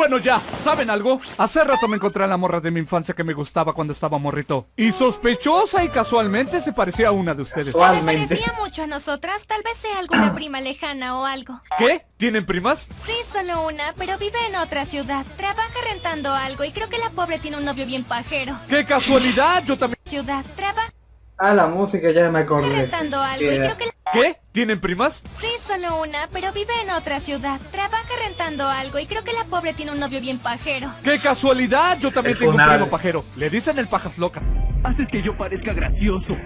Bueno ya, ¿saben algo? Hace rato me encontré a la morra de mi infancia que me gustaba cuando estaba morrito. Y sospechosa y casualmente se parecía a una de ustedes. Se Casualmente. parecía mucho a nosotras, tal vez sea alguna prima lejana o algo. ¿Qué? ¿Tienen primas? Sí, solo una, pero vive en otra ciudad. Trabaja rentando algo y creo que la pobre tiene un novio bien pajero. ¡Qué casualidad! Yo también... Ciudad, trabaja Ah, la música ya me acordé. rentando algo y creo que la... ¿Qué? ¿Tienen primas? Sí, solo una, pero vive en otra ciudad. Trabaja rentando algo y creo que la pobre tiene un novio bien pajero. ¡Qué casualidad! Yo también tengo un primo pajero. Le dicen el pajas locas. Haces que yo parezca gracioso.